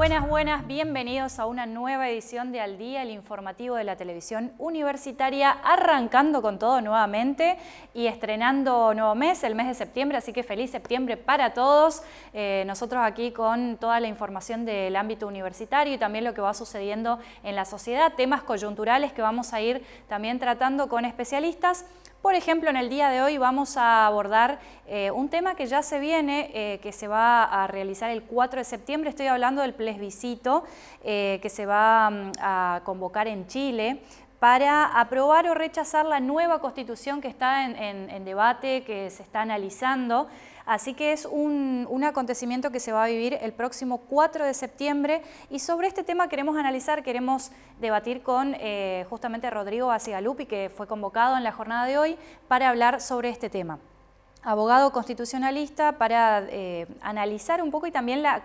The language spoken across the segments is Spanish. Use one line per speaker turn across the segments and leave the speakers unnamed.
Buenas, buenas, bienvenidos a una nueva edición de Al Día, el informativo de la televisión universitaria, arrancando con todo nuevamente y estrenando nuevo mes, el mes de septiembre, así que feliz septiembre para todos. Eh, nosotros aquí con toda la información del ámbito universitario y también lo que va sucediendo en la sociedad, temas coyunturales que vamos a ir también tratando con especialistas. Por ejemplo, en el día de hoy vamos a abordar eh, un tema que ya se viene, eh, que se va a realizar el 4 de septiembre. Estoy hablando del plebiscito eh, que se va mm, a convocar en Chile para aprobar o rechazar la nueva constitución que está en, debate, que se está analizando. Así que es un, acontecimiento que se va a vivir el próximo 4 de septiembre y sobre este tema queremos analizar, queremos debatir con eh, justamente Rodrigo Basigalupi, que fue convocado en la jornada de hoy para hablar sobre este tema abogado constitucionalista para eh, analizar un poco y también la,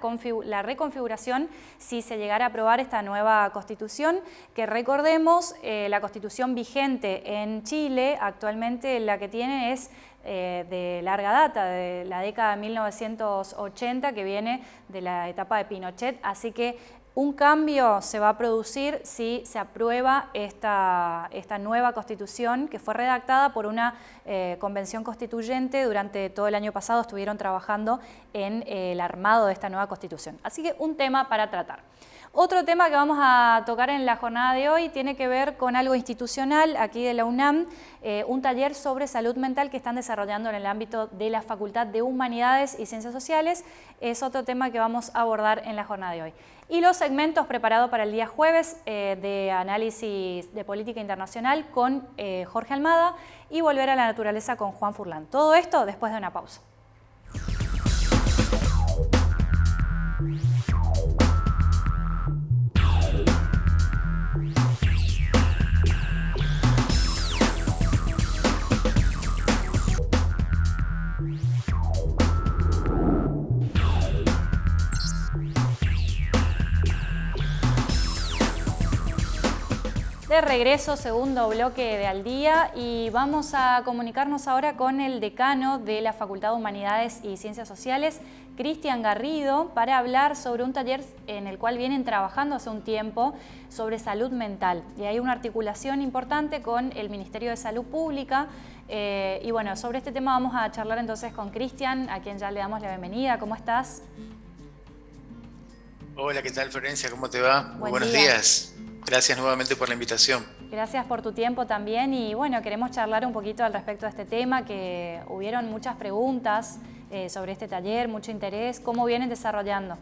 reconfiguración si se llegara a aprobar esta nueva constitución, que recordemos, eh, la constitución vigente en Chile actualmente la que tiene es eh, de larga data, de la década de 1980, que viene de la etapa de Pinochet, así que un cambio se va a producir si se aprueba esta, nueva constitución que fue redactada por una eh, convención constituyente. Durante todo el año pasado estuvieron trabajando en el armado de esta nueva constitución. Así que un tema para tratar. Otro tema que vamos a tocar en la jornada de hoy tiene que ver con algo institucional aquí de la UNAM, eh, un taller sobre salud mental que están desarrollando en el ámbito de la Facultad de Humanidades y Ciencias Sociales. Es otro tema que vamos a abordar en la jornada de hoy. Y los segmentos preparados para el día jueves eh, de análisis de política internacional con eh, Jorge Almada y volver a la naturaleza con Juan Furlan. Todo esto después de una pausa. De regreso, segundo bloque de Al Día y vamos a comunicarnos ahora con el decano de la Facultad de Humanidades y Ciencias Sociales, Cristian Garrido, para hablar sobre un taller en el cual vienen trabajando hace un tiempo sobre salud mental. Y hay una articulación importante con el Ministerio de Salud Pública eh, y bueno, sobre este tema vamos a charlar entonces con Cristian, a quien ya le damos la bienvenida. ¿Cómo estás?
Hola, ¿qué tal Florencia? ¿Cómo te va? Muy buenos días. Gracias nuevamente por la invitación.
Gracias por tu tiempo también y bueno, queremos charlar un poquito al respecto de este tema, que hubieron muchas preguntas eh, sobre este taller, mucho interés. ¿Cómo vienen desarrollando?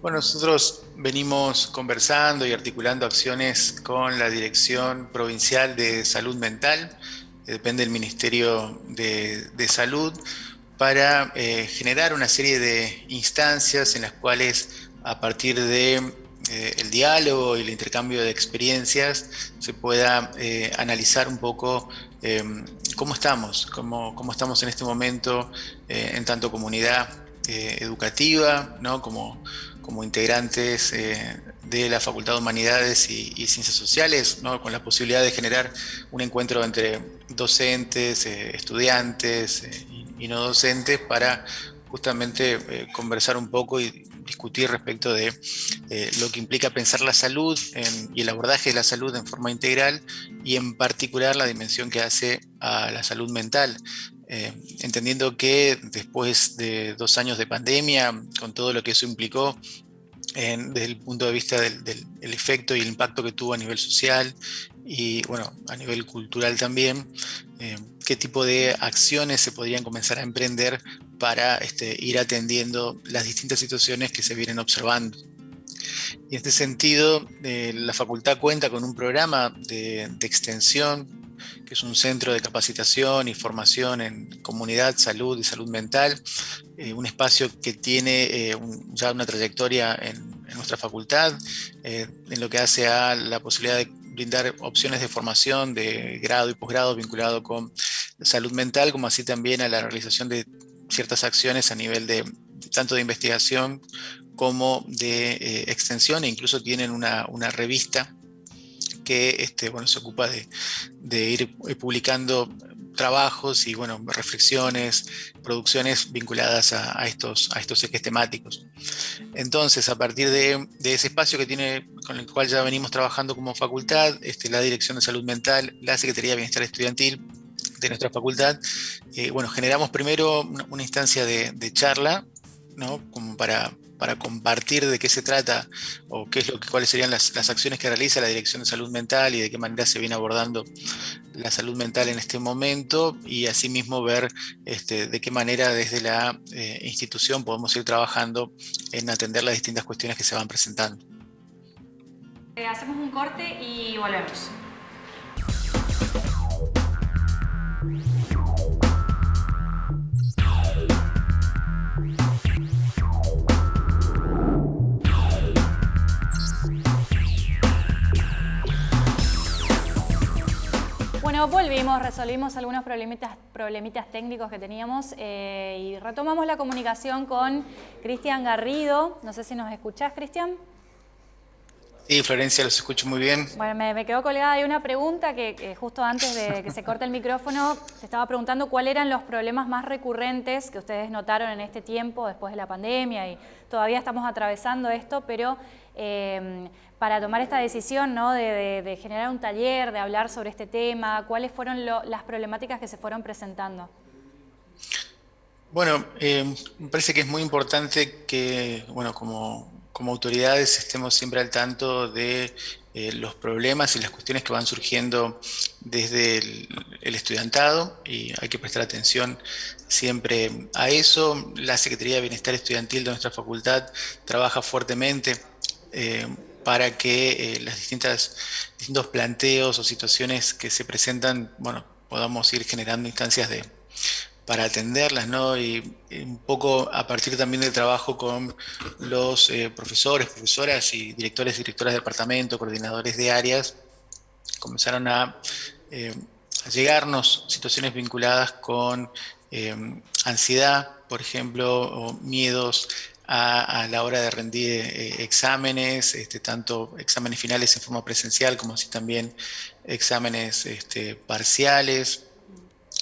Bueno, nosotros venimos conversando y articulando acciones con la Dirección Provincial de Salud Mental, que depende del Ministerio de, Salud, para eh, generar una serie de instancias en las cuales a partir de eh, el diálogo y el intercambio de experiencias se pueda eh, analizar un poco eh, cómo estamos, cómo, cómo, estamos en este momento en tanto comunidad educativa, ¿no? como, como integrantes de la Facultad de Humanidades y, Ciencias Sociales, ¿no? con la posibilidad de generar un encuentro entre docentes, estudiantes y, no docentes para justamente conversar un poco y discutir respecto de eh, lo que implica pensar la salud y el abordaje de la salud en forma integral y en particular la dimensión que hace a la salud mental. Eh, entendiendo que después de dos años de pandemia, con todo lo que eso implicó, desde el punto de vista del, efecto y el impacto que tuvo a nivel social y bueno, a nivel cultural también, eh, qué tipo de acciones se podrían comenzar a emprender para este, ir atendiendo las distintas situaciones que se vienen observando. Y en este sentido, eh, la facultad cuenta con un programa de, extensión, que es un centro de capacitación y formación en comunidad, salud y salud mental, eh, un espacio que tiene eh, ya una trayectoria en, en nuestra facultad, en lo que hace a la posibilidad de brindar opciones de formación de grado y posgrado vinculado con salud mental, como así también a la realización de ciertas acciones a nivel de tanto de investigación como de eh, extensión e incluso tienen una, revista que este, bueno, se ocupa de, ir publicando trabajos y bueno, reflexiones, producciones vinculadas a, estos, a estos ejes temáticos. Entonces, a partir de, ese espacio que tiene, con el cual ya venimos trabajando como facultad, este, la Dirección de Salud Mental, la Secretaría de Bienestar Estudiantil de nuestra facultad, eh, bueno, generamos primero una, instancia de, charla, ¿no? Como para para compartir de qué se trata o qué es lo que, cuáles serían las, acciones que realiza la Dirección de Salud Mental y de qué manera se viene abordando la salud mental en este momento y asimismo ver este, de qué manera desde la eh, institución podemos ir trabajando en atender las distintas cuestiones que se van presentando.
Eh, hacemos un corte y volvemos. Volvimos, resolvimos algunos problemitas, problemitas técnicos que teníamos eh, y retomamos la comunicación con Cristian Garrido. No sé si nos escuchás, Cristian.
Sí, Florencia, los escucho muy bien.
Bueno, me, quedó colgada Hay una pregunta que, justo antes de que se corte el micrófono, te estaba preguntando cuáles eran los problemas más recurrentes que ustedes notaron en este tiempo después de la pandemia y todavía estamos atravesando esto, pero eh, para tomar esta decisión ¿no? de, generar un taller, de hablar sobre este tema, cuáles fueron las problemáticas que se fueron presentando.
Bueno, eh, me parece que es muy importante que, bueno, como como autoridades estemos siempre al tanto de eh, los problemas y las cuestiones que van surgiendo desde el, estudiantado y hay que prestar atención siempre a eso. La Secretaría de Bienestar Estudiantil de nuestra facultad trabaja fuertemente eh, para que eh, las distintas distintos planteos o situaciones que se presentan, bueno, podamos ir generando instancias de, para atenderlas, ¿no? Y, un poco a partir también del trabajo con los eh, profesores, profesoras y directores y directoras de departamento, coordinadores de áreas, comenzaron a, eh, llegarnos situaciones vinculadas con eh, ansiedad, por ejemplo, o miedos a, la hora de rendir exámenes, este, tanto exámenes finales en forma presencial como así también exámenes este, parciales,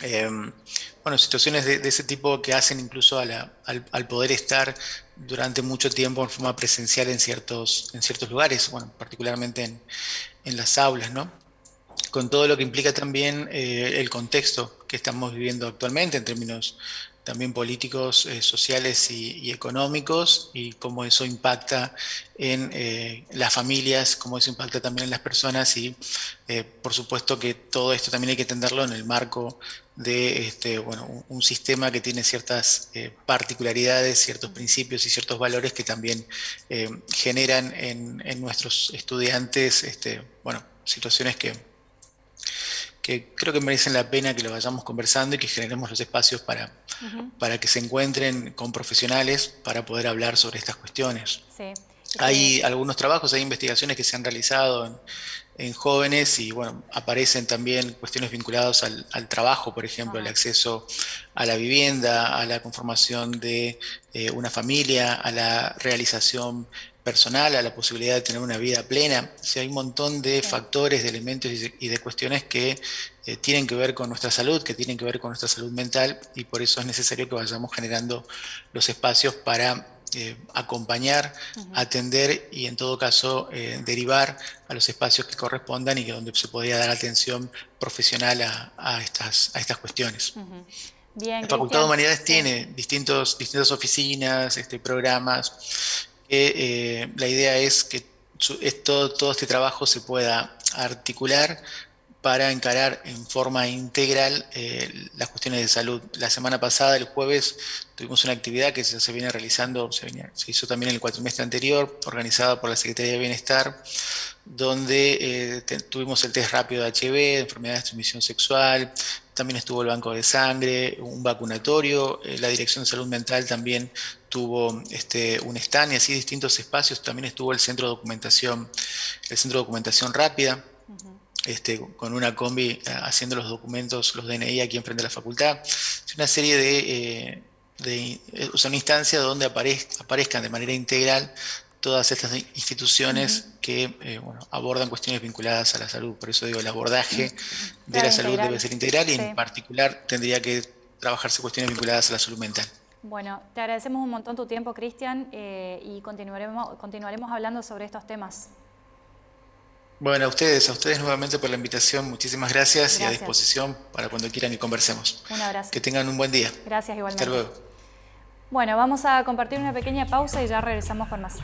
Em, bueno, situaciones de, ese tipo que hacen incluso al, poder estar durante mucho tiempo en forma presencial en ciertos, en ciertos lugares, bueno, particularmente en, las aulas, ¿no? Con todo lo que implica también eh, el contexto que estamos viviendo actualmente en términos también políticos, eh, sociales y, económicos, y cómo eso impacta en eh, las familias, cómo eso impacta también en las personas, y eh, por supuesto que todo esto también hay que entenderlo en el marco de este, bueno, un, sistema que tiene ciertas particularidades, ciertos principios y ciertos valores que también generan en, en, nuestros estudiantes este, bueno, situaciones que que creo que merecen la pena que lo vayamos conversando y que generemos los espacios para, para que se encuentren con profesionales para poder hablar sobre estas cuestiones. Hay algunos trabajos, hay investigaciones que se han realizado en, jóvenes y bueno, aparecen también cuestiones vinculadas al, trabajo, por ejemplo, el acceso a la vivienda, a la conformación de eh, una familia, a la realización personal, a la posibilidad de tener una vida plena. O hay un montón de factores, de elementos y de, cuestiones que eh, tienen que ver con nuestra salud, que tienen que ver con nuestra salud mental y por eso es necesario que vayamos generando los espacios para eh, acompañar, atender y en todo caso eh, derivar a los espacios que correspondan y que donde se podría dar atención profesional a, estas, a estas cuestiones. Bien, la Facultad de Humanidades tiene distintos, distintas oficinas, este, programas eh, la idea es que todo, este trabajo se pueda articular para encarar en forma integral eh, las cuestiones de salud. La semana pasada, el jueves, tuvimos una actividad que se, viene realizando, se, hizo también el cuatrimestre anterior, organizada por la Secretaría de Bienestar, donde eh, tuvimos el test rápido de HIV, de enfermedades de transmisión sexual, también estuvo el banco de sangre, un vacunatorio, la Dirección de Salud Mental también tuvo este, un stand y así distintos espacios. También estuvo el centro de documentación, el centro de documentación rápida, este, con una combi eh, haciendo los documentos, los DNI aquí enfrente de la facultad. Es una serie de, eh, de una instancia donde aparezcan de manera integral todas estas instituciones que eh, abordan cuestiones vinculadas a la salud. Por eso digo, el abordaje de la salud debe ser integral y en particular tendría que trabajarse cuestiones vinculadas a la salud mental.
Bueno, te agradecemos un montón tu tiempo, Cristian, eh, y continuaremos, continuaremos hablando sobre estos temas.
Bueno, a ustedes, a ustedes nuevamente por la invitación, muchísimas gracias, y a disposición para cuando quieran que conversemos.
Un abrazo.
Que tengan un buen día.
Gracias igualmente.
Hasta luego.
Bueno, vamos a compartir una pequeña pausa y ya regresamos con más.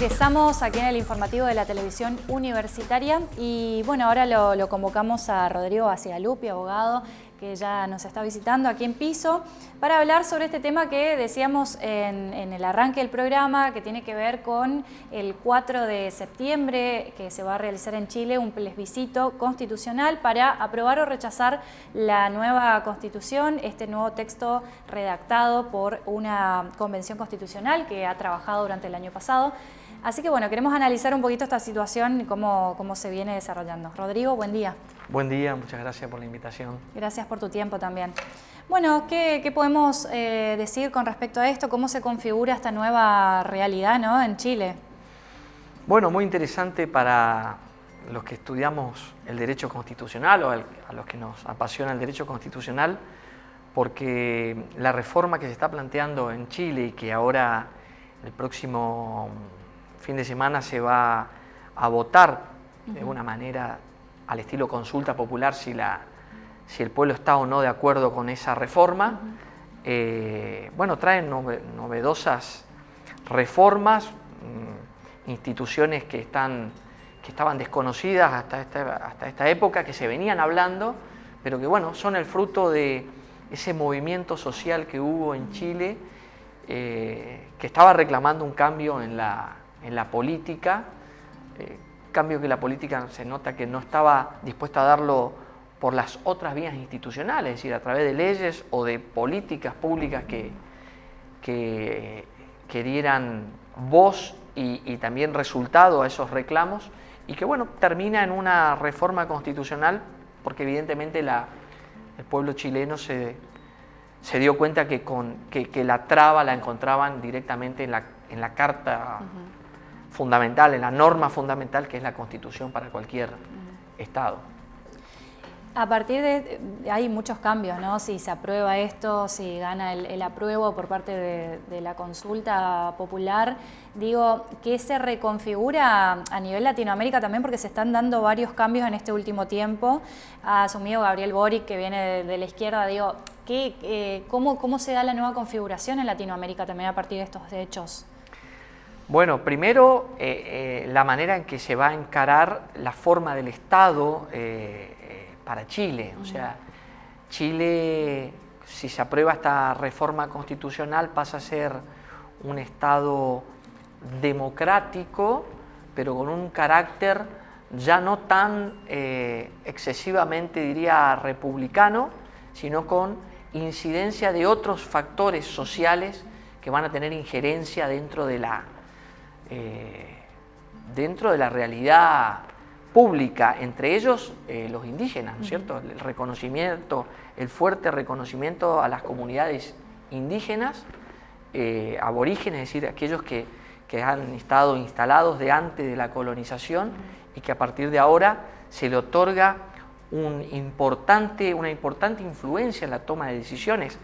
Regresamos aquí en el informativo de la televisión universitaria y bueno, ahora lo, convocamos a Rodrigo Bacigalupi, abogado, que ya nos está visitando aquí en Piso, para hablar sobre este tema que decíamos en, el arranque del programa, que tiene que ver con el 4 de septiembre, que se va a realizar en Chile un plebiscito constitucional para aprobar o rechazar la nueva constitución, este nuevo texto redactado por una convención constitucional que ha trabajado durante el año pasado. Así que bueno, queremos analizar un poquito esta situación y cómo, cómo se viene desarrollando. Rodrigo, buen día.
Buen día, muchas gracias por la invitación.
Gracias por tu tiempo también. Bueno, ¿qué, podemos eh, decir con respecto a esto? ¿Cómo se configura esta nueva realidad ¿no? en Chile?
Bueno, muy interesante para los que estudiamos el derecho constitucional o a los que nos apasiona el derecho constitucional, porque la reforma que se está planteando en Chile y que ahora el próximo fin de semana se va a votar de una manera al estilo consulta popular si, la, si el pueblo está o no de acuerdo con esa reforma. Eh, bueno, traen novedosas reformas, mm, instituciones que, están, que estaban desconocidas hasta esta, hasta esta época, que se venían hablando, pero que bueno, son el fruto de ese movimiento social que hubo en Chile, eh, que estaba reclamando un cambio en la, en la política, eh, cambio que la política se nota que no estaba dispuesta a darlo por las otras vías institucionales, es decir, a través de leyes o de políticas públicas que, que, dieran voz y, también resultado a esos reclamos y que bueno, termina en una reforma constitucional porque evidentemente la, el pueblo chileno se, se dio cuenta que, con, que, la traba la encontraban directamente en la, en la Carta fundamental, en la norma fundamental que es la Constitución para cualquier Estado.
A partir de, hay muchos cambios, ¿no? Si se aprueba esto, si gana el, apruebo por parte de, la consulta popular, digo, ¿qué se reconfigura a nivel Latinoamérica también? Porque se están dando varios cambios en este último tiempo. Ha asumido Gabriel Boric, que viene de, la izquierda, digo, ¿qué, eh, cómo, ¿cómo se da la nueva configuración en Latinoamérica también a partir de estos hechos?
Bueno, primero eh, eh, la manera en que se va a encarar la forma del Estado eh, para Chile. O sea, Chile, si se aprueba esta reforma constitucional, pasa a ser un Estado democrático, pero con un carácter ya no tan excesivamente, diría, republicano, sino con incidencia de otros factores sociales que van a tener injerencia dentro de la eh, dentro de la realidad pública, entre ellos eh, los indígenas, ¿no es cierto? El reconocimiento, el fuerte reconocimiento a las comunidades indígenas, eh, aborígenes, es decir, aquellos que, que, han estado instalados de antes de la colonización y que a partir de ahora se le otorga un importante, una importante influencia en la toma de decisiones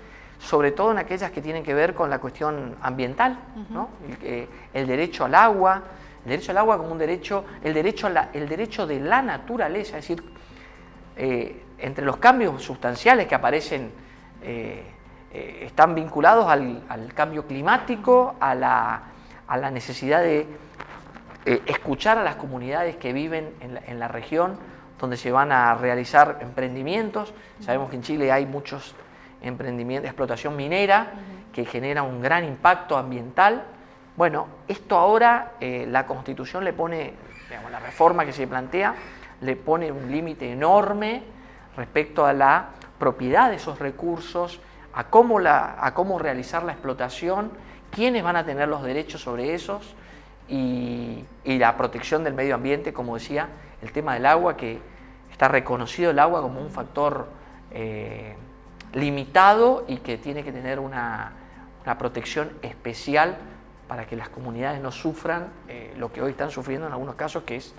sobre todo en aquellas que tienen que ver con la cuestión ambiental, el, derecho al agua, el derecho al agua como un derecho, el derecho, a el derecho de la naturaleza, es decir, eh, entre los cambios sustanciales que aparecen eh, eh, están vinculados al, cambio climático, a la, necesidad de escuchar a las comunidades que viven en la región donde se van a realizar emprendimientos. Sabemos que en Chile hay muchos emprendimiento, explotación minera, que genera un gran impacto ambiental. Bueno, esto ahora eh, la Constitución le pone, digamos, la reforma que se plantea, le pone un límite enorme respecto a la propiedad de esos recursos, a cómo, la, a cómo realizar la explotación, quiénes van a tener los derechos sobre esos, y, la protección del medio ambiente, como decía, el tema del agua, que está reconocido el agua como un factor eh, limitado y que tiene que tener una, protección especial para que las comunidades no sufran eh, lo que hoy están sufriendo en algunos casos, que es,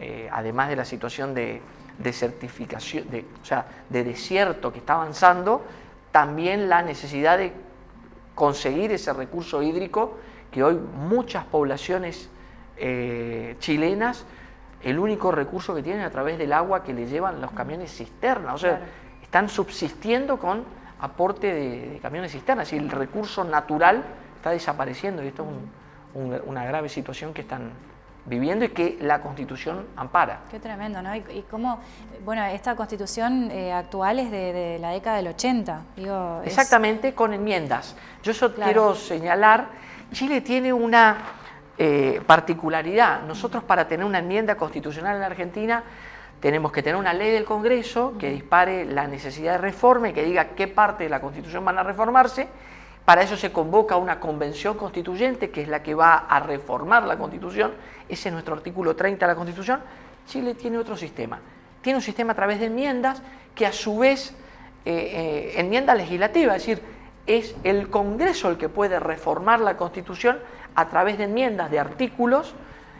eh, además de la situación de, certificación, de, o sea, de desierto que está avanzando, también la necesidad de conseguir ese recurso hídrico que hoy muchas poblaciones eh, chilenas, el único recurso que tienen a través del agua que le llevan los camiones sea, están subsistiendo con aporte de, camiones cisternas, y el recurso natural está desapareciendo y esto es una grave situación que están viviendo y que la Constitución ampara.
Qué tremendo, ¿no? Y, cómo, bueno, esta Constitución eh, actual es de, la década del 80,
digo... Exactamente, con enmiendas. Yo eso quiero señalar, Chile tiene una eh, particularidad. Nosotros para tener una enmienda constitucional en la Argentina tenemos que tener una ley del Congreso que dispare la necesidad de reforma y que diga qué parte de la Constitución van a reformarse para eso se convoca una convención constituyente, que es la que va a reformar la Constitución. Ese es nuestro artículo 30 de la Constitución. Chile tiene otro sistema. Tiene un sistema a través de enmiendas que a su vez, eh, eh, enmienda legislativa, es decir, es el Congreso el que puede reformar la Constitución a través de enmiendas de artículos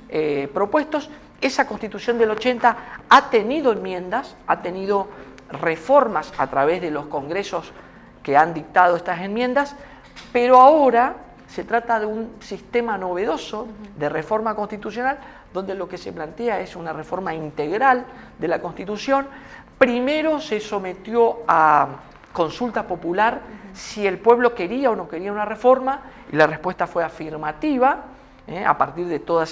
eh, propuestos. Esa Constitución del 80 ha tenido enmiendas, ha tenido reformas a través de los congresos que han dictado estas enmiendas, pero ahora se trata de un sistema novedoso de reforma constitucional donde lo que se plantea es una reforma integral de la Constitución. Primero se sometió a consulta popular si el pueblo quería o no quería una reforma y la respuesta fue afirmativa ¿eh? a partir de toda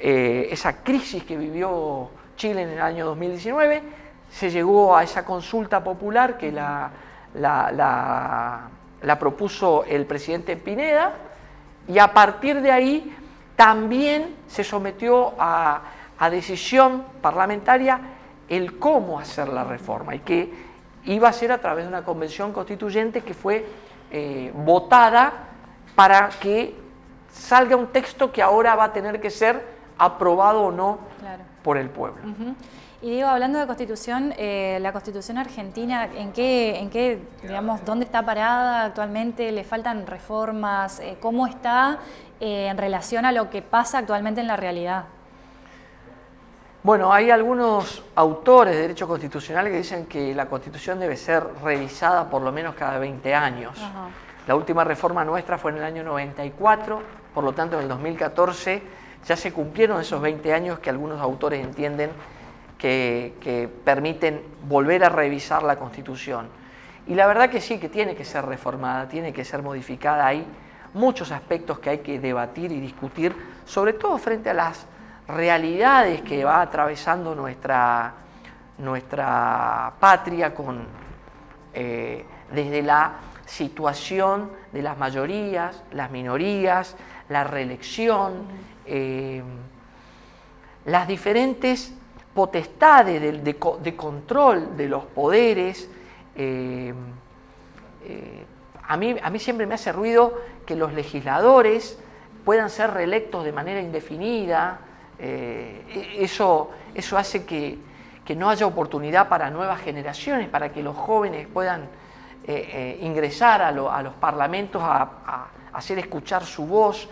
eh, esa crisis que vivió Chile en el año 2019. Se llegó a esa consulta popular que la propuso el presidente Pineda y a partir de ahí también se sometió a, decisión parlamentaria el cómo hacer la reforma y que iba a ser a través de una convención constituyente que fue eh, votada para que salga un texto que ahora va a tener que ser aprobado o no por el pueblo.
Y digo, hablando de constitución, eh, la constitución argentina, ¿en qué, en qué, digamos, dónde está parada actualmente? ¿Le faltan reformas? Eh, ¿Cómo está eh, en relación a lo que pasa actualmente en la realidad?
Bueno, hay algunos autores de derecho constitucional que dicen que la constitución debe ser revisada por lo menos cada 20 años. La última reforma nuestra fue en el año 94, por lo tanto en el 2014 ya se cumplieron esos 20 años que algunos autores entienden que, permiten volver a revisar la Constitución. Y la verdad que sí, que tiene que ser reformada, tiene que ser modificada. Hay muchos aspectos que hay que debatir y discutir, sobre todo frente a las realidades que va atravesando nuestra, nuestra patria con, eh, desde la situación de las mayorías, las minorías, la reelección, eh, las diferentes potestades de, control de los poderes. Eh, eh, a, mí, a mí siempre me hace ruido que los legisladores puedan ser reelectos de manera indefinida. E, eso, eso hace que, no haya oportunidad para nuevas generaciones, para que los jóvenes puedan ingresar a, los parlamentos a, hacer escuchar su voz.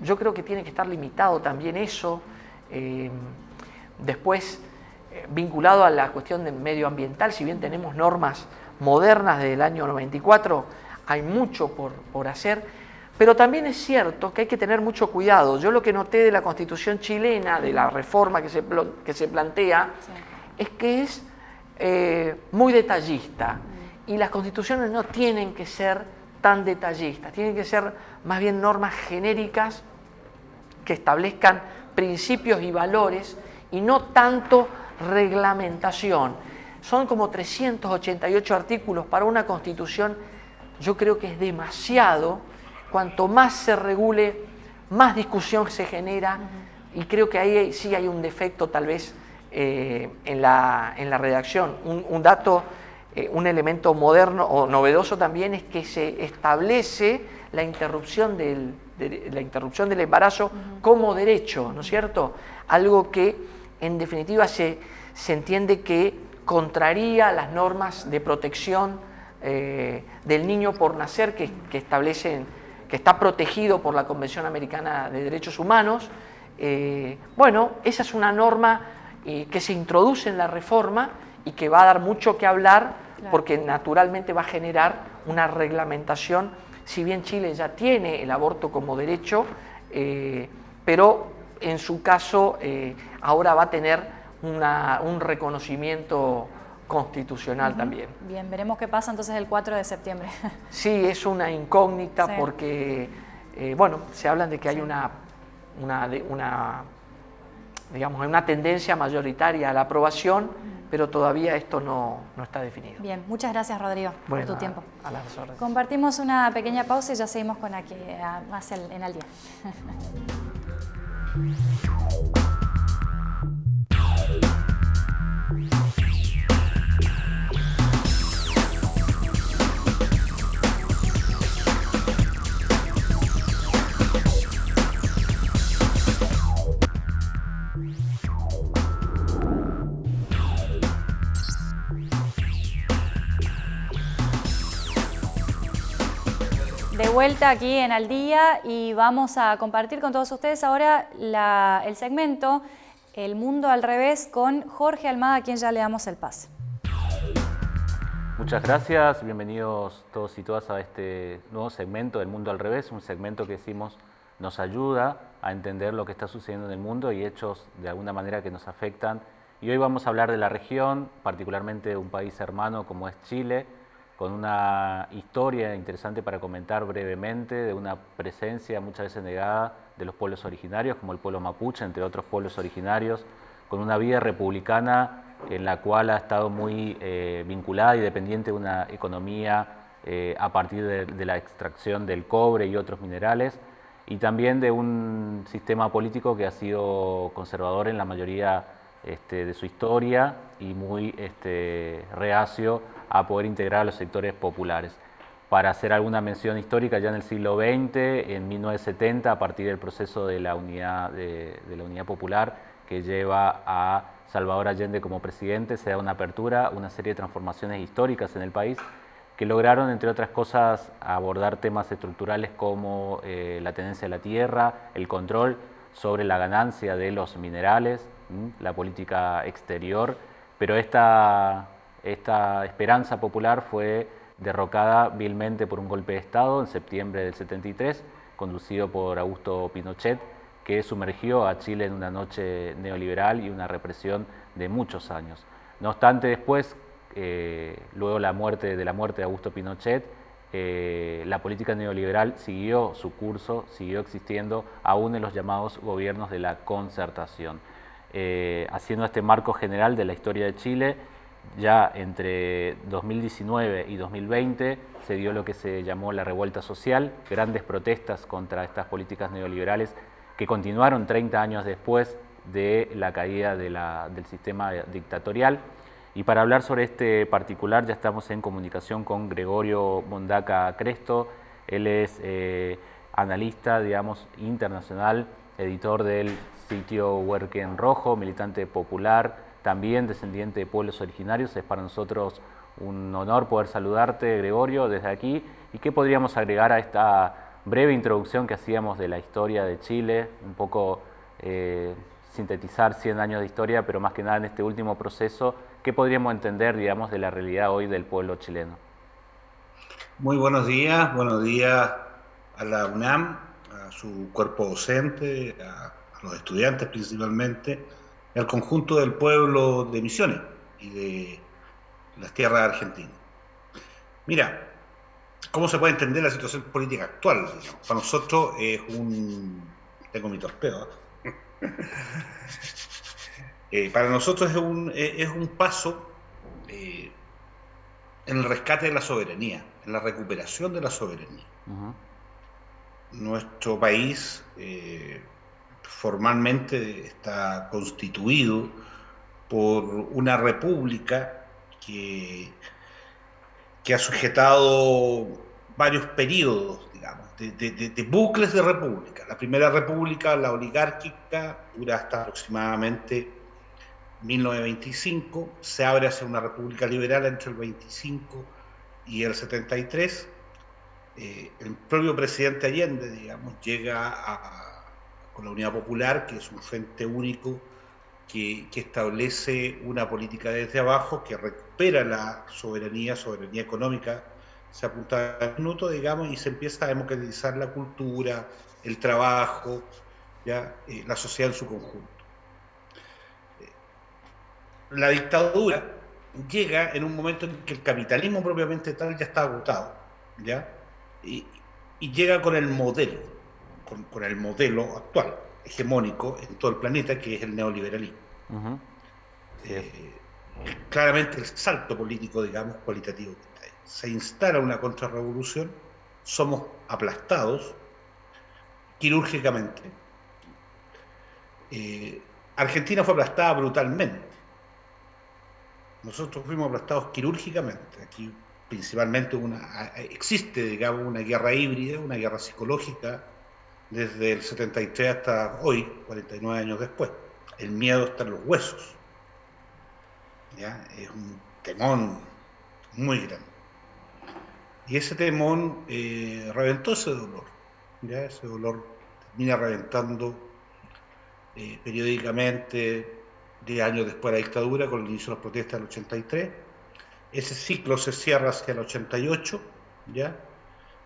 Yo creo que tiene que estar limitado también eso. Después, eh, vinculado a la cuestión de medioambiental, si bien tenemos normas modernas del año 94, hay mucho por, hacer, pero también es cierto que hay que tener mucho cuidado. Yo lo que noté de la constitución chilena, de la reforma que se, que se plantea, es que es eh, muy detallista y las constituciones no tienen que ser tan detallistas, tienen que ser más bien normas genéricas que establezcan principios y valores y no tanto reglamentación. Son como 388 artículos para una constitución, yo creo que es demasiado. Cuanto más se regule, más discusión se genera y creo que ahí sí hay un defecto tal vez eh, en, la, redacción. Un, dato, eh, un elemento moderno o novedoso también es que se establece la interrupción del, la interrupción del embarazo como derecho, ¿no es cierto? Algo que en definitiva se, se entiende que contraría las normas de protección eh, del niño por nacer que, establecen, que está protegido por la Convención Americana de Derechos Humanos. Eh, bueno, esa es una norma eh, que se introduce en la reforma y que va a dar mucho que hablar porque naturalmente va a generar una reglamentación, si bien Chile ya tiene el aborto como derecho, pero en su caso ahora va a tener un reconocimiento constitucional también.
Bien, veremos qué pasa entonces el 4 de septiembre.
Sí, es una incógnita porque, eh, bueno, se hablan de que hay una, una, una, digamos, una tendencia mayoritaria a la aprobación, pero todavía esto no, no, está definido.
Bien, muchas gracias Rodrigo por tu tiempo.
A, las órdenes.
Compartimos una pequeña pausa y ya seguimos con aquí, más en el día. vuelta aquí en Al Día y vamos a compartir con todos ustedes ahora el segmento El Mundo al Revés con Jorge Almada, a quien ya le damos el pase.
Muchas gracias, bienvenidos todos y todas a este nuevo segmento del Mundo al Revés, un segmento que decimos nos ayuda a entender lo que está sucediendo en el mundo y hechos de alguna manera que nos afectan. Y hoy vamos a hablar de la región, particularmente de un país hermano como es Chile, con una historia interesante para comentar brevemente de una presencia muchas veces negada de los pueblos originarios, como el pueblo mapuche, entre otros pueblos originarios, con una vida republicana en la cual ha estado muy eh, vinculada y dependiente de una economía eh, a partir de, la extracción del cobre y otros minerales, y también de un sistema político que ha sido conservador en la mayoría este, de su historia y muy este, reacio a poder integrar a los sectores populares. Para hacer alguna mención histórica, ya en el siglo XX, en 1970, a partir del proceso de la unidad, de, la unidad popular que lleva a Salvador Allende como presidente, se da una apertura, una serie de transformaciones históricas en el país que lograron, entre otras cosas, abordar temas estructurales como eh, la tenencia de la tierra, el control sobre la ganancia de los minerales, la política exterior, pero esta esta esperanza popular fue derrocada vilmente por un golpe de Estado en septiembre del 73, conducido por Augusto Pinochet, que sumergió a Chile en una noche neoliberal y una represión de muchos años. No obstante, después, eh, luego la muerte, de la muerte de Augusto Pinochet, eh, la política neoliberal siguió su curso, siguió existiendo aún en los llamados gobiernos de la concertación. Eh, haciendo este marco general de la historia de Chile, ya entre 2019 y 2020 se dio lo que se llamó la revuelta social, grandes protestas contra estas políticas neoliberales que continuaron 30 años después de la caída del sistema dictatorial. Y para hablar sobre este particular ya estamos en comunicación con Gregorio Mondaca Cresto. Él es eh, analista, digamos, internacional, editor del sitio Huerquen Rojo, militante popular, también descendiente de pueblos originarios. Es para nosotros un honor poder saludarte, Gregorio, desde aquí. ¿Y qué podríamos agregar a esta breve introducción que hacíamos de la historia de Chile? Un poco eh, sintetizar 100 años de historia, pero más que nada en este último proceso, ¿qué podríamos entender, digamos, de la realidad hoy del pueblo chileno?
Muy buenos días, buenos días a la UNAM, a su cuerpo docente, a los estudiantes principalmente, al conjunto del pueblo de Misiones y de las tierras argentinas. Mira, ¿cómo se puede entender la situación política actual? Para nosotros es un... Tengo mi torpeo. ¿eh? Eh, para nosotros es un, es un paso eh, en el rescate de la soberanía, en la recuperación de la soberanía. Nuestro país formalmente está constituido por una república que, que ha sujetado varios periodos, digamos, de, bucles de república. La primera república, la oligárquica, dura hasta aproximadamente 1925, se abre hacia una república liberal entre el 25 y el 73. Eh, el propio presidente Allende, digamos, llega con la Unidad Popular, que es un frente único que, establece una política desde abajo que recupera la soberanía, soberanía económica, se apunta al minuto, digamos, y se empieza a democratizar la cultura, el trabajo, ¿ya? Eh, la sociedad en su conjunto. La dictadura llega en un momento en que el capitalismo propiamente tal ya está agotado, ¿ya? Y, llega con el modelo, con el modelo actual hegemónico en todo el planeta, que es el neoliberalismo. Eh, claramente el salto político, digamos, cualitativo Se instala una contrarrevolución, somos aplastados quirúrgicamente. Eh, Argentina fue aplastada brutalmente. Nosotros fuimos aplastados quirúrgicamente. Aquí principalmente una, existe, digamos, una guerra híbrida, una guerra psicológica desde el 73 hasta hoy, 49 años después. El miedo está en los huesos. ¿ya? Es un temón muy grande. Y ese temón eh, reventó ese dolor. ¿ya? Ese dolor termina reventando eh, periódicamente de años después de la dictadura, con el inicio de las protestas del 83. Ese ciclo se cierra hacia el 88, ¿ya?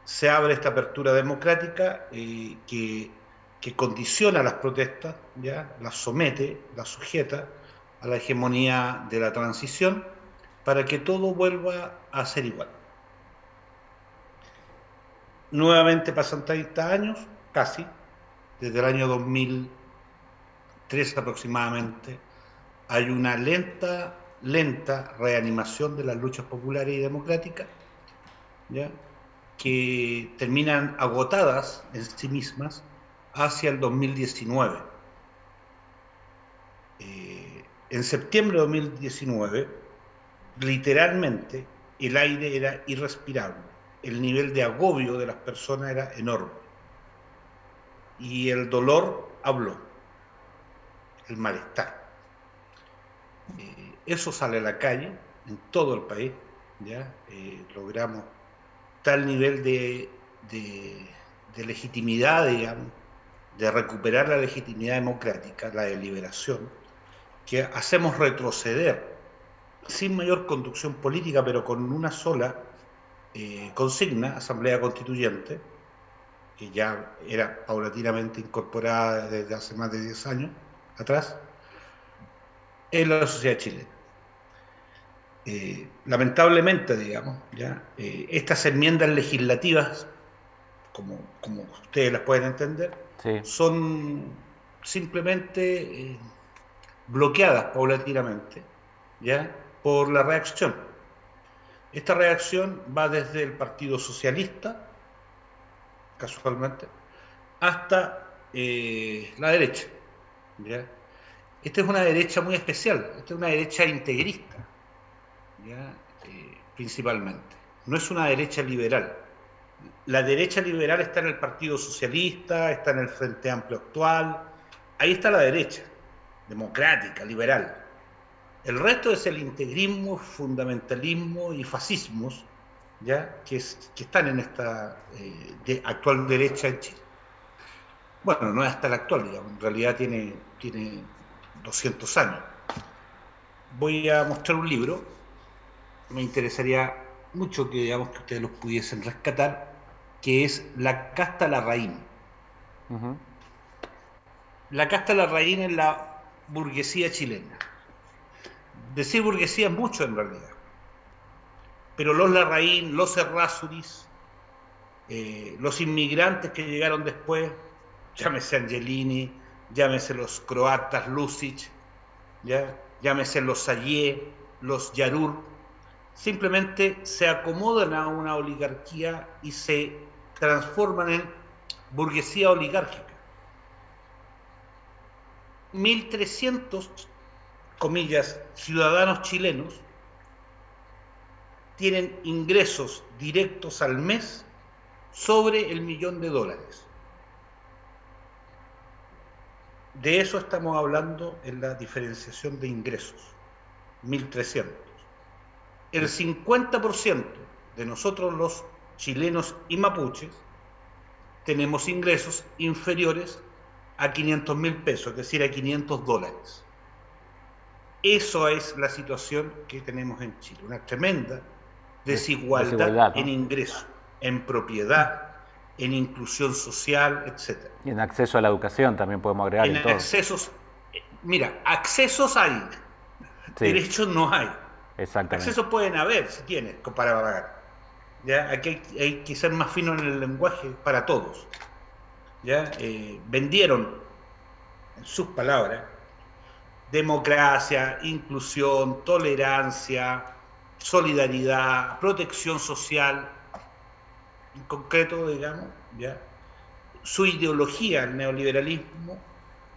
Se abre esta apertura democrática eh, que, condiciona las protestas, ¿ya? las somete, las sujeta a la hegemonía de la transición para que todo vuelva a ser igual. Nuevamente pasan 30 años, casi, desde el año 2003 aproximadamente, hay una lenta, lenta reanimación de las luchas populares y democráticas, ¿ya? Que terminan agotadas en sí mismas hacia el 2019. Eh, en septiembre de 2019, literalmente, el aire era irrespirable, el nivel de agobio de las personas era enorme y el dolor habló, el malestar. Eh, eso sale a la calle en todo el país, ya eh, logramos tal nivel de, legitimidad, digamos, de recuperar la legitimidad democrática, la deliberación, que hacemos retroceder sin mayor conducción política, pero con una sola eh, consigna, Asamblea Constituyente, que ya era paulatinamente incorporada desde hace más de 10 años atrás, en la sociedad chilena. Eh, lamentablemente, digamos, ¿ya? Eh, estas enmiendas legislativas, como, como ustedes las pueden entender, son simplemente eh, bloqueadas paulatinamente ¿ya? por la reacción. Esta reacción va desde el Partido Socialista, casualmente, hasta la derecha. ¿ya? Esta es una derecha muy especial, esta es una derecha integrista eh, principalmente. No es una derecha liberal. La derecha liberal está en el Partido Socialista, está en el Frente Amplio actual. Ahí está la derecha, democrática, liberal. El resto es el integrismo, fundamentalismo y fascismos ¿ya? Que, están en esta eh, actual derecha en Chile. Bueno, no es hasta la actual, en realidad tiene, tiene 200 años. Voy a mostrar un libro me interesaría mucho que, digamos, que ustedes los pudiesen rescatar, que es la casta Larraín. La casta Larraín es la burguesía chilena. Decir burguesía es mucho en realidad. Pero los Larraín, los Errázuriz, eh, los inmigrantes que llegaron después, llámese Angelini, llámese los croatas Lucic, ¿ya? llámese los Sayé, los Yarur, simplemente se acomodan a una oligarquía y se transforman en burguesía oligárquica. 1.300, comillas, ciudadanos chilenos tienen ingresos directos al mes sobre el millón de dólares. De eso estamos hablando en la diferenciación de ingresos, 1.300. El 50% de nosotros los chilenos y mapuches tenemos ingresos inferiores a 500 mil pesos, es decir, a 500 dólares. Eso es la situación que tenemos en Chile, una tremenda desigualdad, en ingresos, en propiedad, en inclusión social, etc.
Y en acceso a la educación también podemos agregar.
En, accesos, eh, mira, accesos hay, derechos no hay.
Exactamente.
Accesos pueden haber, si tienes, para pagar. ¿ya? Aquí hay, que ser más fino en el lenguaje para todos. ¿ya? Eh, vendieron, en sus palabras, democracia, inclusión, tolerancia, solidaridad, protección social, en concreto, digamos, ¿ya? su ideología, el neoliberalismo,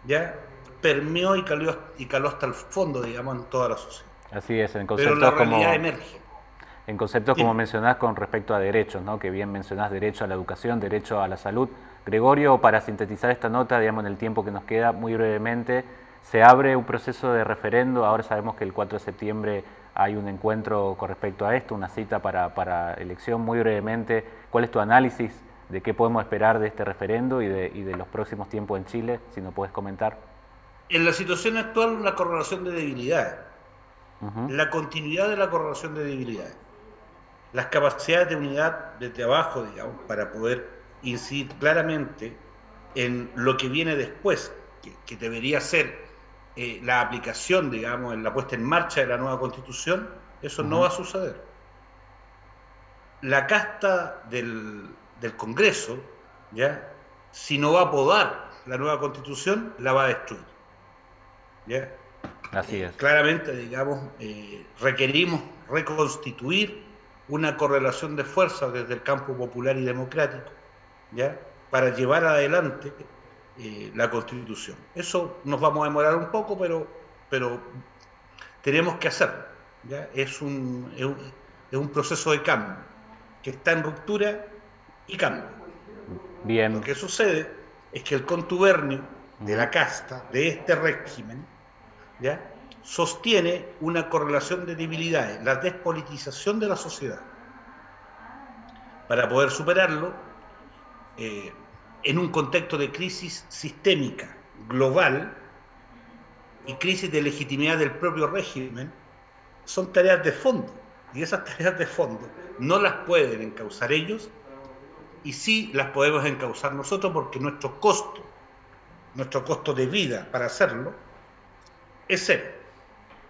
¿ya? permeó y caló, y caló hasta el fondo, digamos, en toda la sociedad.
Así es, en conceptos
Pero la realidad emerge
en conceptos como mencionás con respecto a derechos, ¿no? que bien mencionás derecho a la educación, derecho a la salud. Gregorio, para sintetizar esta nota, digamos, en el tiempo que nos queda, muy brevemente, se abre un proceso de referendo, ahora sabemos que el 4 de septiembre hay un encuentro con respecto a esto, una cita para, para elección, muy brevemente, ¿cuál es tu análisis de qué podemos esperar de este referendo y de, y de los próximos tiempos en Chile, si nos puedes comentar?
En la situación actual, una correlación de debilidad. La continuidad de la correlación de debilidad las capacidades de unidad desde abajo, digamos, para poder incidir claramente en lo que viene después, que, debería ser eh, la aplicación, digamos, en la puesta en marcha de la nueva constitución, eso no va a suceder. La casta del, Congreso, ¿ya? si no va a podar la nueva constitución, la va a destruir. ¿ya?
Así es.
claramente, digamos, eh, requerimos reconstituir una correlación de fuerzas desde el campo popular y democrático, ¿ya? para llevar adelante eh, la Constitución. Eso nos vamos a demorar un poco, pero, pero tenemos que hacerlo. ¿ya? Es, un, es, un, proceso de cambio, que está en ruptura y cambio.
Bien.
Lo que sucede es que el contubernio de la casta, de este régimen, sostiene una correlación de debilidades, la despolitización de la sociedad. Para poder superarlo, eh, en un contexto de crisis sistémica, global, y crisis de legitimidad del propio régimen, son tareas de fondo. Y esas tareas de fondo no las pueden encauzar ellos, y sí las podemos encauzar nosotros porque nuestro costo, nuestro costo de vida para hacerlo, es cero.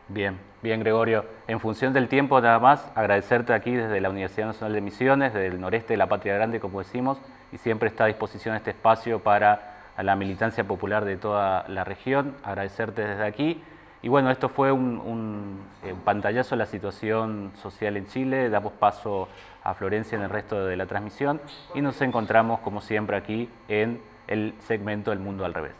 Bien, bien Gregorio. En función del tiempo nada más, agradecerte aquí desde la Universidad Nacional de Misiones, del noreste de la Patria Grande, como decimos, y siempre está a disposición este espacio para la militancia popular de toda la región. Agradecerte desde aquí. Y bueno, esto fue un, eh, un, pantallazo de la situación social en Chile. Damos paso a Florencia en el resto de la transmisión y nos encontramos, como siempre, aquí en el segmento El Mundo al Revés.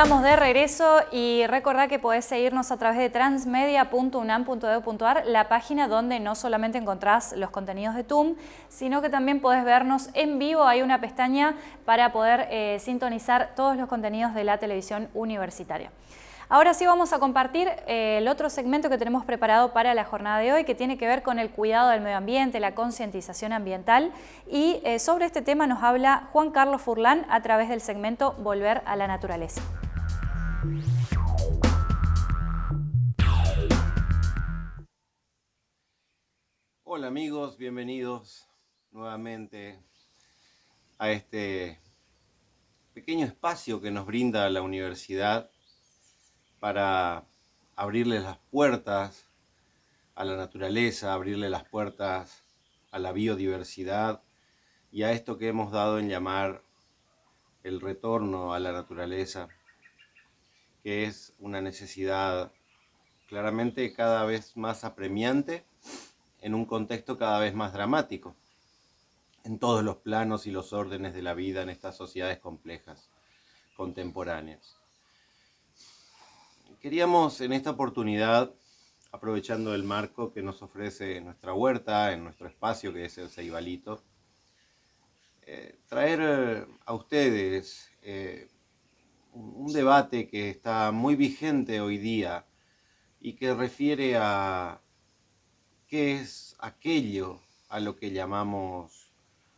Estamos de regreso y recordad que podés seguirnos a través de transmedia.unam.edu.ar, la página donde no solamente encontrás los contenidos de TUM, sino que también podés vernos en vivo. Hay una pestaña para poder eh, sintonizar todos los contenidos de la televisión universitaria. Ahora sí vamos a compartir eh, el otro segmento que tenemos preparado para la jornada de hoy, que tiene que ver con el cuidado del medio ambiente, la concientización ambiental. Y eh, sobre este tema nos habla Juan Carlos Furlán a través del segmento Volver a la Naturaleza.
Hola amigos, bienvenidos nuevamente a este pequeño espacio que nos brinda la universidad para abrirle las puertas a la naturaleza, abrirle las puertas a la biodiversidad y a esto que hemos dado en llamar el retorno a la naturaleza. Que es una necesidad claramente cada vez más apremiante en un contexto cada vez más dramático en todos los planos y los órdenes de la vida en estas sociedades complejas, contemporáneas. Queríamos en esta oportunidad, aprovechando el marco que nos ofrece nuestra huerta, en nuestro espacio que es el Ceibalito, eh, traer a ustedes eh, un debate que está muy vigente hoy día y que refiere a qué es aquello a lo que llamamos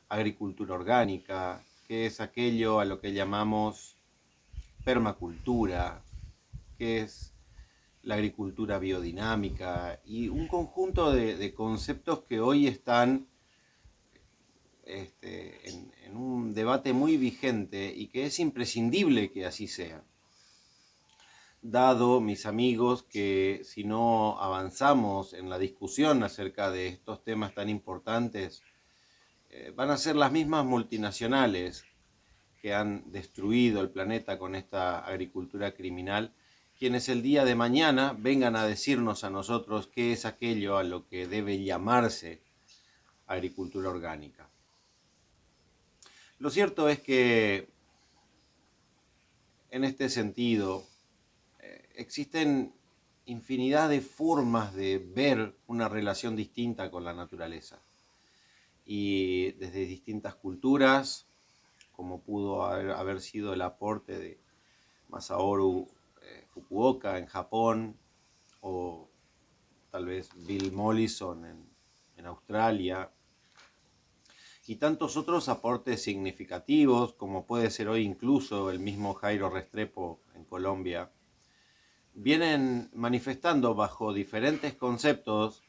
agricultura orgánica, qué es aquello a lo que llamamos permacultura, qué es la agricultura biodinámica y un conjunto de, conceptos que hoy están este, en, un debate muy vigente y que es imprescindible que así sea dado, mis amigos, que si no avanzamos en la discusión acerca de estos temas tan importantes, eh, van a ser las mismas multinacionales que han destruido el planeta con esta agricultura criminal, quienes el día de mañana vengan a decirnos a nosotros qué es aquello a lo que debe llamarse agricultura orgánica. Lo cierto es que en este sentido, existen infinidad de formas de ver una relación distinta con la naturaleza. Y desde distintas culturas, como pudo haber, sido el aporte de Masaoru eh, Fukuoka en Japón, o tal vez Bill Mollison en Australia, y tantos otros aportes significativos, como puede ser hoy incluso el mismo Jairo Restrepo en Colombia, vienen manifestando bajo diferentes conceptos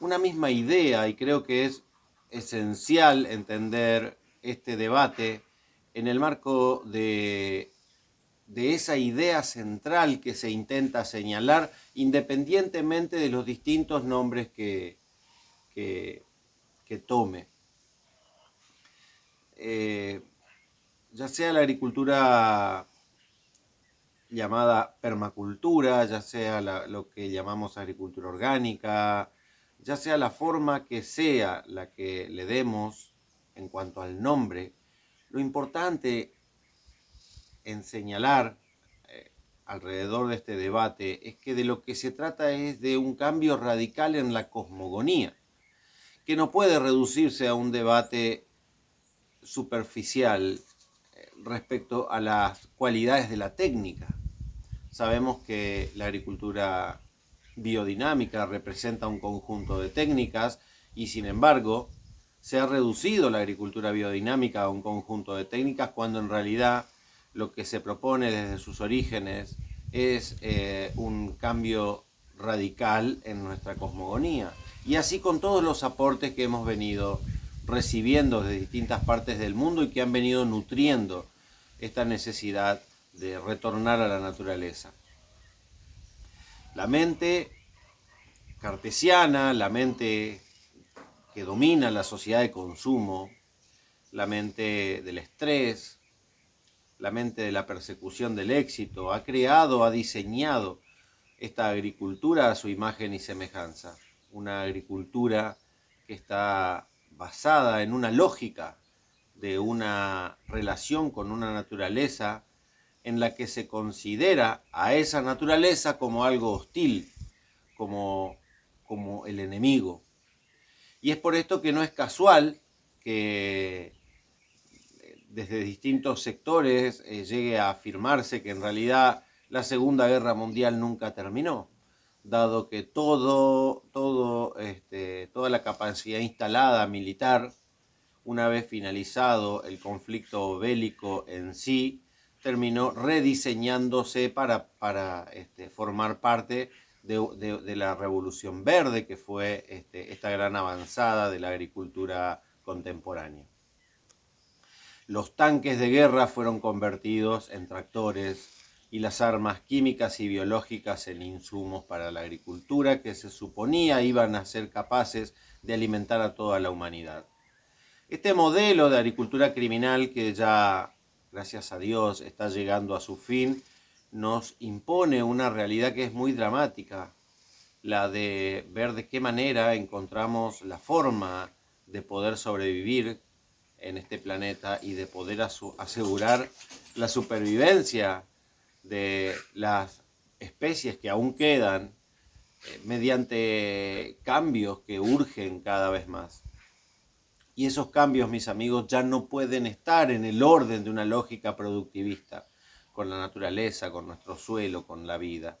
una misma idea y creo que es esencial entender este debate en el marco de, de esa idea central que se intenta señalar independientemente de los distintos nombres que, que, tome. Eh, ya sea la agricultura llamada permacultura, ya sea lo que llamamos agricultura orgánica, ya sea la forma que sea la que le demos en cuanto al nombre, lo importante en señalar eh, alrededor de este debate es que de lo que se trata es de un cambio radical en la cosmogonía, que no puede reducirse a un debate superficial eh, respecto a las cualidades de la técnica. Sabemos que la agricultura biodinámica representa un conjunto de técnicas y sin embargo se ha reducido la agricultura biodinámica a un conjunto de técnicas cuando en realidad lo que se propone desde sus orígenes es eh, un cambio radical en nuestra cosmogonía. Y así con todos los aportes que hemos venido recibiendo de distintas partes del mundo y que han venido nutriendo esta necesidad de retornar a la naturaleza. La mente cartesiana, la mente que domina la sociedad de consumo, la mente del estrés, la mente de la persecución del éxito, ha creado, ha diseñado esta agricultura a su imagen y semejanza. Una agricultura que está basada en una lógica de una relación con una naturaleza en la que se considera a esa naturaleza como algo hostil, como, como el enemigo. Y es por esto que no es casual que eh, desde distintos sectores eh, llegue a afirmarse que en realidad la Segunda Guerra Mundial nunca terminó, dado que todo, todo, este, toda la capacidad instalada militar, una vez finalizado el conflicto bélico en sí, terminó rediseñándose para, para este, formar parte de, la Revolución Verde, que fue este, esta gran avanzada de la agricultura contemporánea. Los tanques de guerra fueron convertidos en tractores y las armas químicas y biológicas en insumos para la agricultura que se suponía iban a ser capaces de alimentar a toda la humanidad. Este modelo de agricultura criminal que ya gracias a Dios, está llegando a su fin, nos impone una realidad que es muy dramática, la de ver de qué manera encontramos la forma de poder sobrevivir en este planeta y de poder asegurar la supervivencia de las especies que aún quedan eh, mediante cambios que urgen cada vez más. Y esos cambios, mis amigos, ya no pueden estar en el orden de una lógica productivista con la naturaleza, con nuestro suelo, con la vida.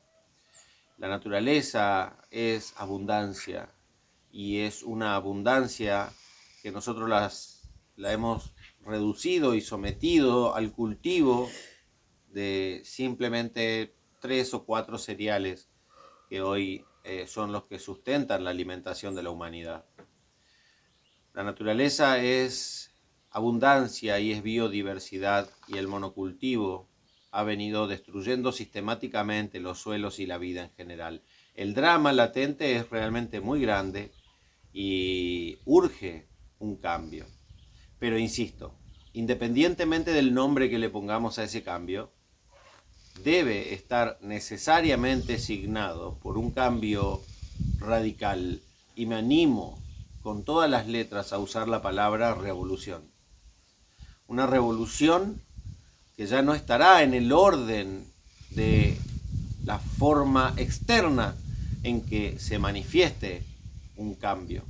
La naturaleza es abundancia y es una abundancia que nosotros las, la hemos reducido y sometido al cultivo de simplemente tres o cuatro cereales que hoy eh, son los que sustentan la alimentación de la humanidad. La naturaleza es abundancia y es biodiversidad y el monocultivo ha venido destruyendo sistemáticamente los suelos y la vida en general. El drama latente es realmente muy grande y urge un cambio. Pero insisto, independientemente del nombre que le pongamos a ese cambio, debe estar necesariamente signado por un cambio radical y me animo con todas las letras a usar la palabra revolución. Una revolución que ya no estará en el orden de la forma externa en que se manifieste un cambio,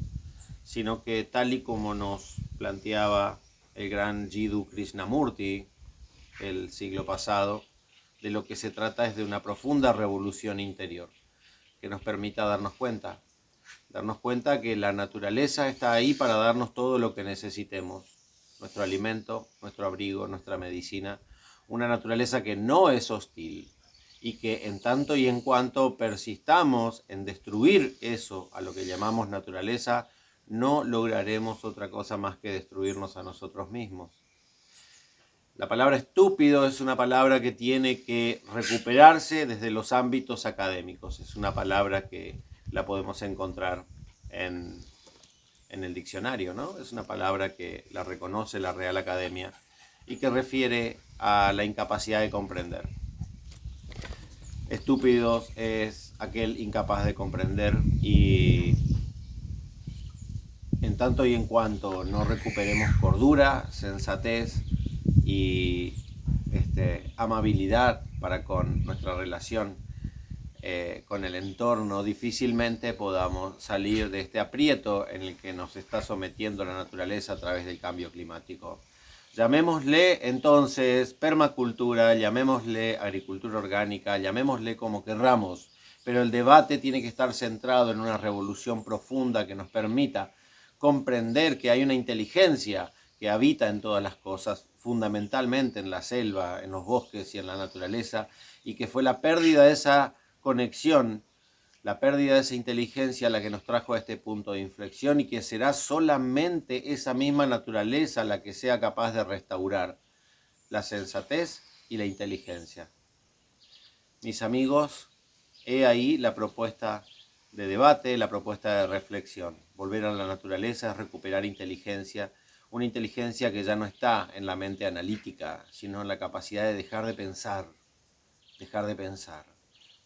sino que tal y como nos planteaba el gran Jiddu Krishnamurti el siglo pasado, de lo que se trata es de una profunda revolución interior que nos permita darnos cuenta, darnos cuenta que la naturaleza está ahí para darnos todo lo que necesitemos, nuestro alimento, nuestro abrigo, nuestra medicina, una naturaleza que no es hostil y que en tanto y en cuanto persistamos en destruir eso a lo que llamamos naturaleza, no lograremos otra cosa más que destruirnos a nosotros mismos. La palabra estúpido es una palabra que tiene que recuperarse desde los ámbitos académicos. Es una palabra que la podemos encontrar en, en el diccionario, ¿no? Es una palabra que la reconoce la Real Academia y que refiere a la incapacidad de comprender. Estúpidos es aquel incapaz de comprender y en tanto y en cuanto no recuperemos cordura, sensatez, y este, amabilidad para con nuestra relación eh, con el entorno, difícilmente podamos salir de este aprieto en el que nos está sometiendo la naturaleza a través del cambio climático. Llamémosle entonces permacultura, llamémosle agricultura orgánica, llamémosle como querramos, pero el debate tiene que estar centrado en una revolución profunda que nos permita comprender que hay una inteligencia que habita en todas las cosas, fundamentalmente en la selva, en los bosques y en la naturaleza, y que fue la pérdida de esa conexión, la pérdida de esa inteligencia la que nos trajo a este punto de inflexión y que será solamente esa misma naturaleza la que sea capaz de restaurar la sensatez y la inteligencia. Mis amigos, he ahí la propuesta de debate, la propuesta de reflexión. Volver a la naturaleza es recuperar inteligencia, una inteligencia que ya no está en la mente analítica, sino en la capacidad de dejar de pensar, dejar de pensar,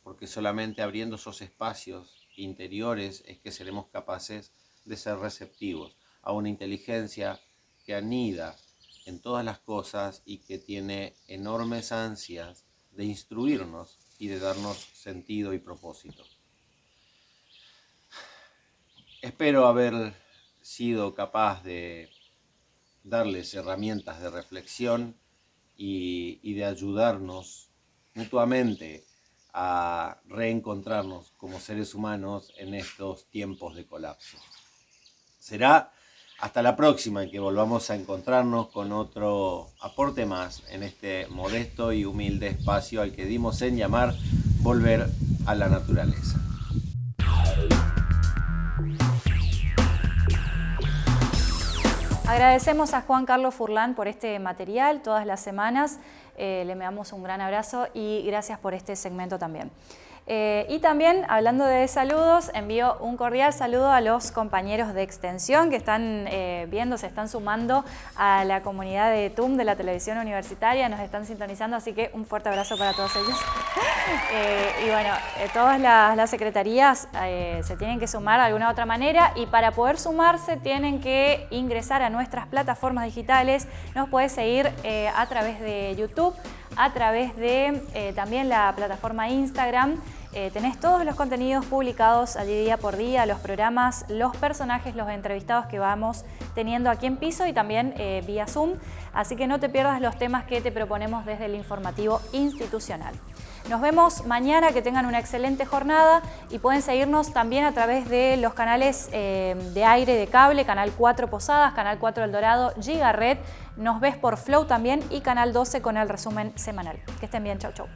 porque solamente abriendo esos espacios interiores es que seremos capaces de ser receptivos a una inteligencia que anida en todas las cosas y que tiene enormes ansias de instruirnos y de darnos sentido y propósito. Espero haber sido capaz de darles herramientas de reflexión y, de ayudarnos mutuamente a reencontrarnos como seres humanos en estos tiempos de colapso. Será hasta la próxima en que volvamos a encontrarnos con otro aporte más en este modesto y humilde espacio al que dimos en llamar Volver a la Naturaleza.
Agradecemos a Juan Carlos Furlán por este material todas las semanas. Eh, le damos un gran abrazo y gracias por este segmento también. Eh, y también, hablando de saludos, envío un cordial saludo a los compañeros de extensión que están eh, viendo, se están sumando a la comunidad de TUM de la televisión universitaria, nos están sintonizando, así que un fuerte abrazo para todos ellos. Eh, y bueno, todas las, secretarías se tienen que sumar de alguna otra manera y para poder sumarse tienen que ingresar a nuestras plataformas digitales. Nos puedes seguir a través de YouTube, a través de eh, también la plataforma Instagram. Eh, tenés todos los contenidos publicados allí día por día, los programas, los personajes, los entrevistados que vamos teniendo aquí en piso y también eh, vía Zoom. Así que no te pierdas los temas que te proponemos desde el informativo institucional. Nos vemos mañana, que tengan una excelente jornada y pueden seguirnos también a través de los canales de aire de cable, Canal 4 Posadas, Canal 4 El Dorado, Giga Red nos ves por Flow también y Canal 12 con el resumen semanal. Que estén bien, chau chau.